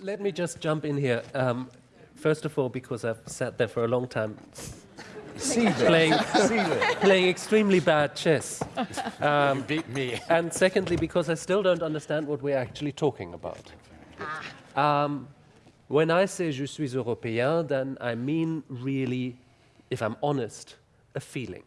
let me just jump in here. Um, first of all, because I've sat there for a long time playing, playing extremely bad chess. Um, you beat me. and secondly, because I still don't understand what we're actually talking about. Um, when I say je suis européen, then I mean really, if I'm honest, a feeling.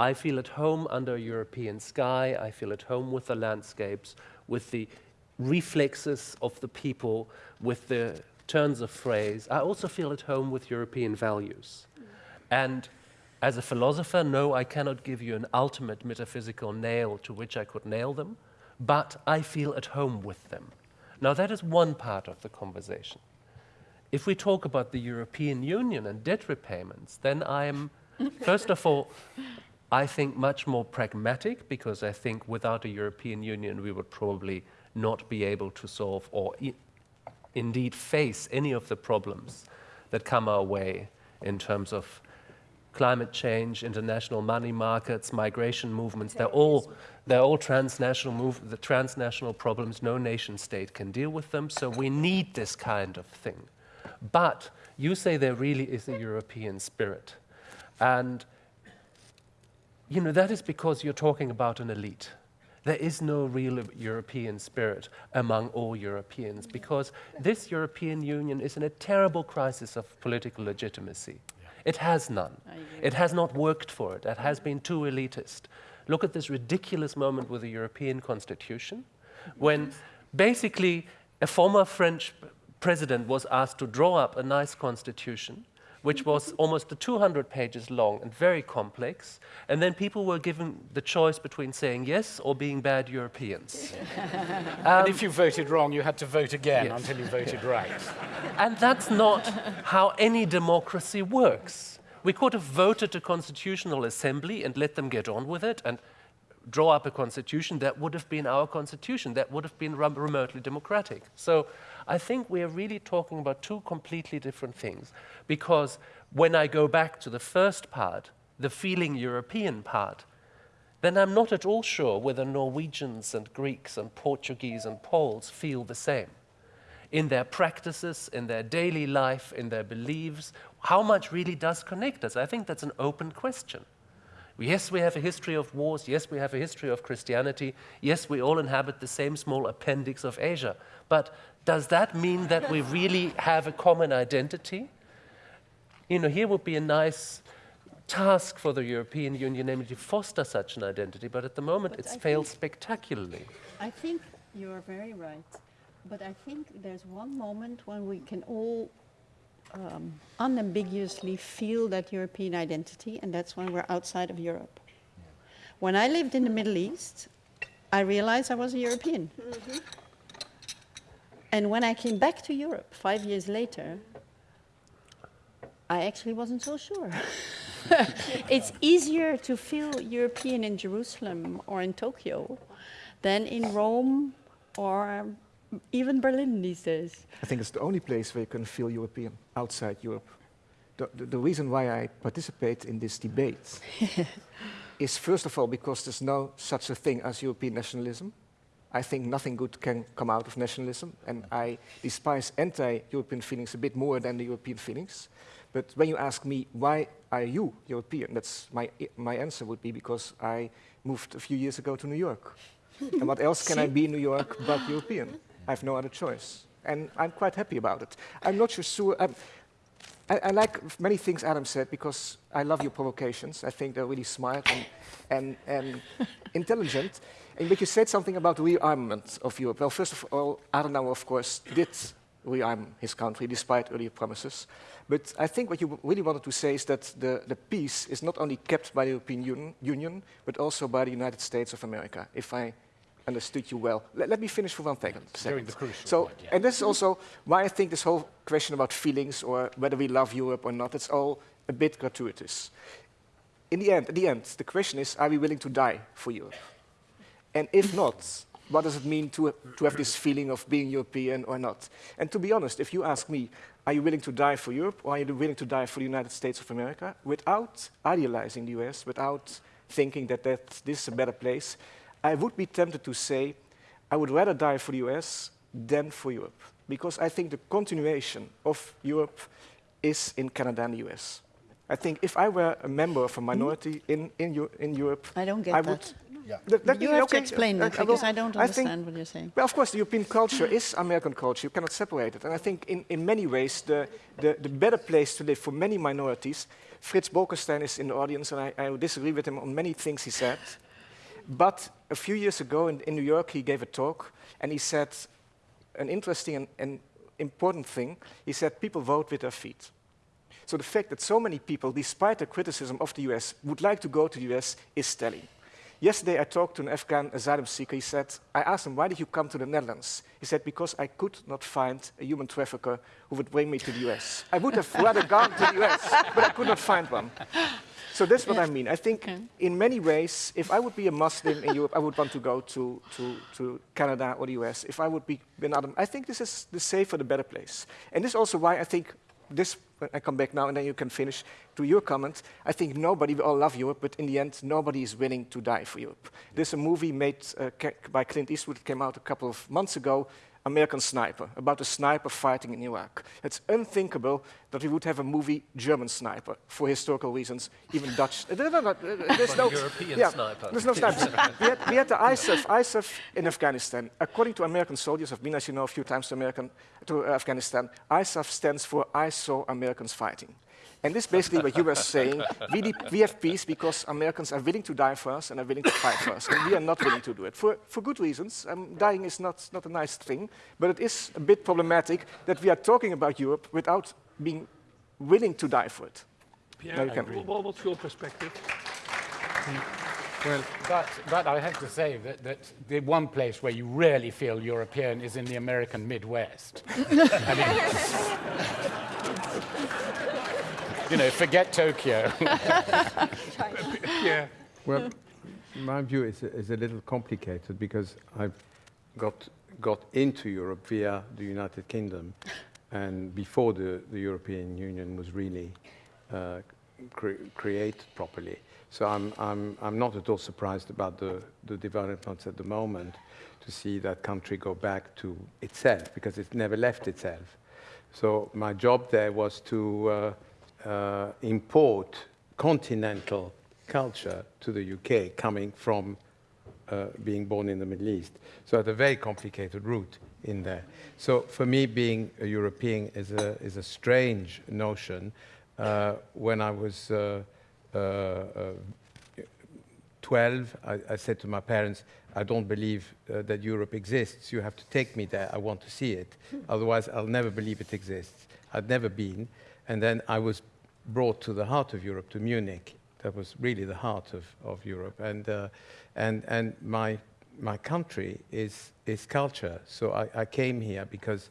I feel at home under a European sky, I feel at home with the landscapes, with the reflexes of the people, with the turns of phrase. I also feel at home with European values. And as a philosopher, no, I cannot give you an ultimate metaphysical nail to which I could nail them, but I feel at home with them. Now, that is one part of the conversation. If we talk about the European Union and debt repayments, then I'm, first of all, I think much more pragmatic because I think without a European Union we would probably not be able to solve or indeed face any of the problems that come our way in terms of climate change, international money markets, migration movements, they're all, they're all transnational, move, the transnational problems. No nation state can deal with them, so we need this kind of thing. But you say there really is a European spirit. And you know, that is because you're talking about an elite. There is no real European spirit among all Europeans because this European Union is in a terrible crisis of political legitimacy. It has none. It has not worked for it. It has been too elitist. Look at this ridiculous moment with the European Constitution when basically a former French president was asked to draw up a nice constitution which was almost 200 pages long and very complex. And then people were given the choice between saying yes or being bad Europeans. um, and if you voted wrong, you had to vote again yes. until you voted right. And that's not how any democracy works. We could have voted a constitutional assembly and let them get on with it and draw up a constitution that would have been our constitution, that would have been remotely democratic. So I think we are really talking about two completely different things. Because when I go back to the first part, the feeling European part, then I'm not at all sure whether Norwegians and Greeks and Portuguese and Poles feel the same. In their practices, in their daily life, in their beliefs, how much really does connect us? I think that's an open question. Yes, we have a history of wars. Yes, we have a history of Christianity. Yes, we all inhabit the same small appendix of Asia. But does that mean that we really have a common identity? You know, here would be a nice task for the European Union, namely to foster such an identity, but at the moment but it's I failed spectacularly. I think you're very right, but I think there's one moment when we can all um, unambiguously feel that European identity, and that's when we're outside of Europe. When I lived in the Middle East, I realized I was a European. Mm -hmm. And when I came back to Europe five years later, I actually wasn't so sure. it's easier to feel European in Jerusalem or in Tokyo than in Rome or even Berlin these days. I think it's the only place where you can feel European outside Europe. The, the, the reason why I participate in this debate is first of all because there's no such a thing as European nationalism. I think nothing good can come out of nationalism, and I despise anti-European feelings a bit more than the European feelings. But when you ask me, why are you European? That's my, my answer would be because I moved a few years ago to New York. and what else can I be in New York but European? I have no other choice. And I'm quite happy about it. I'm not sure. Um, I, I, like many things Adam said because I love your provocations. I think they're really smart and, and, and intelligent. And but you said something about the rearmament of Europe. Well, first of all, Adenauer, of course, did rearm his country despite earlier promises. But I think what you really wanted to say is that the, the peace is not only kept by the European Union, Union, but also by the United States of America, if I understood you well. Let, let me finish for one second. During the crucial so, point, yeah. And this is also why I think this whole question about feelings or whether we love Europe or not, it's all a bit gratuitous. In the end, at the end, the question is, are we willing to die for Europe? And if not, what does it mean to, to have this feeling of being European or not? And to be honest, if you ask me, are you willing to die for Europe or are you willing to die for the United States of America? Without idealizing the US, without thinking that, that this is a better place, I would be tempted to say, I would rather die for the US than for Europe. because I think the continuation of Europe is in Canada and the US. I think if I were a member of a minority in, in, in Europe, I don't get I that. would. Yeah. Let- let you me- have okay, to explain uh, that I will- because I don't I think- understand what you're saying. well, of course, the European culture is American culture. You cannot separate it. And I think in, in many ways, the, the, the better place to live for many minorities, Fritz Bolkestein is in the audience, and I, I disagree with him on many things he said. But a few years ago in, in New York, he gave a talk, and he said an interesting and, and important thing. He said people vote with their feet. So the fact that so many people, despite the criticism of the US, would like to go to the US is telling. Yesterday, I talked to an Afghan asylum seeker. He said, I asked him, why did you come to the Netherlands? He said, because I could not find a human trafficker who would bring me to the US. I would have rather gone to the US, but I could not find one. So that's what I mean. I think Okay. in many ways, if I would be a Muslim in Europe, I would want to go to, to, to Canada or the US. If I would be bin Adam, I think this is the safer, the better place. And this is also why I think this, I come back now and then you can finish to your comment. I think nobody, we all love Europe, but in the end, nobody is willing to die for Europe. There's a movie made uh, by Clint Eastwood, it came out a couple of months ago, American Sniper, about a sniper fighting in Iraq. It's unthinkable that we would have a movie German sniper for historical reasons, even Dutch. there's no European yeah, sniper. There's no snipers. we, had, we had the ISAF, ISAF in Afghanistan. According to American soldiers, I've been, as you know, a few times to, American, to Afghanistan. ISAF stands for I saw Americans fighting. And this is basically what you were saying. We, we have peace because Americans are willing to die for us and are willing to fight for us. And we are not willing to do it for, for good reasons. Um, dying is not, not a nice thing, but it is a bit problematic that we are talking about Europe without being willing to die for it. Pierre, No, you can- wha- what's your perspective? Well, but, but I have to say that, that the one place where you really feel European is in the American Midwest. I mean, you know, forget Tokyo. Yeah. Well, my view is, is a little complicated because I've got, got into Europe via the United Kingdom and before the, the European Union was really uh, cre- created properly. So I'm, I'm, I'm not at all surprised about the, the developments at the moment to see that country go back to itself because it never left itself. So my job there was to uh, uh, import continental culture to the UK coming from uh, being born in the Middle East. So I had a very complicated route in there. So for me, being a European is a, is a strange notion. Uh, when I was uh, uh, uh, 12, I, I said to my parents, I don't believe uh, that Europe exists. You have to take me there. I want to see it. Otherwise, I'll never believe it exists. I'd never been. And then I was brought to the heart of Europe, to Munich. That was really the heart of, of Europe. And, uh, and, and my, my country is, is culture. So I, I came here because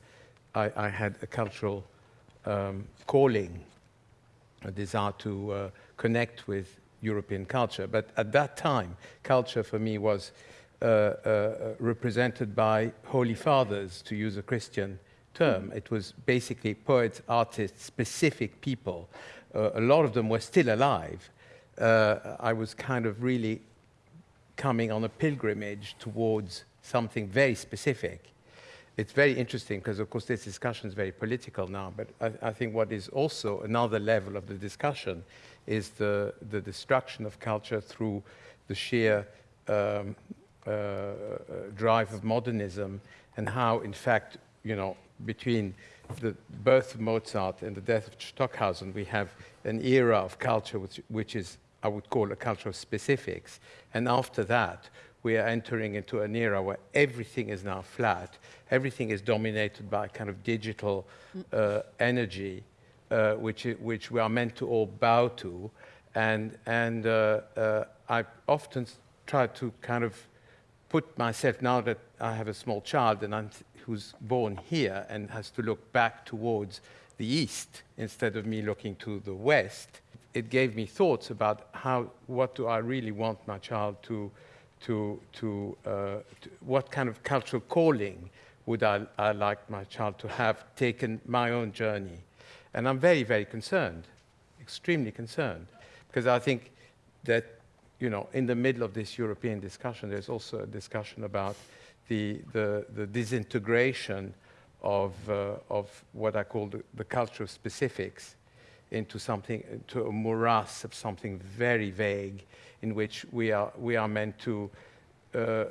I, I had a cultural um, calling a desire to uh, connect with European culture. But at that time, culture for me was uh, uh, represented by holy fathers, to use a Christian term. It was basically poets, artists, specific people. Uh, a lot of them were still alive. Uh, I was kind of really coming on a pilgrimage towards something very specific it's very interesting because, of course, this discussion is very political now. But I, I, think what is also another level of the discussion is the, the destruction of culture through the sheer um, uh, drive of modernism and how, in fact, you know, between the birth of Mozart and the death of Stockhausen, we have an era of culture which, which is, I would call, a culture of specifics. And after that, we are entering into an era where everything is now flat, everything is dominated by kind of digital uh, energy, uh, which, which we are meant to all bow to. And, and uh, uh I often try to kind of put myself, now that I have a small child and I'm, who's born here and has to look back towards the east instead of me looking to the west, it gave me thoughts about how, what do I really want my child to, to, to, uh, to, what kind of cultural calling would I, I, like my child to have taken my own journey. And I'm very, very concerned, extremely concerned, because I think that, you know, in the middle of this European discussion, there's also a discussion about the, the, the disintegration of, uh, of what I call the, the culture of specifics into something, to a morass of something very vague in which we are, we are meant to uh,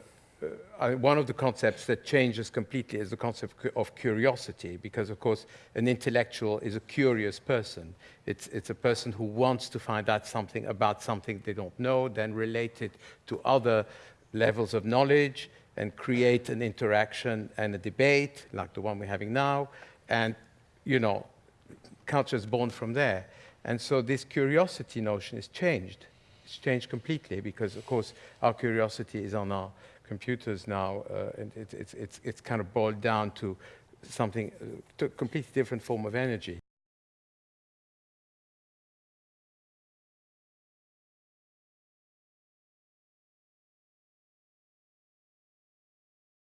uh, one of the concepts that changes completely is the concept of curiosity, because of course an intellectual is a curious person. It's, it's a person who wants to find out something about something they don't know, then relate it to other levels of knowledge and create an interaction and a debate like the one we're having now. And, you know, culture is born from there. And so this curiosity notion is changed. It's changed completely because, of course, our curiosity is on our computers now, uh, and it, it's, it's, it's kind of boiled down to something, uh, to a completely different form of energy.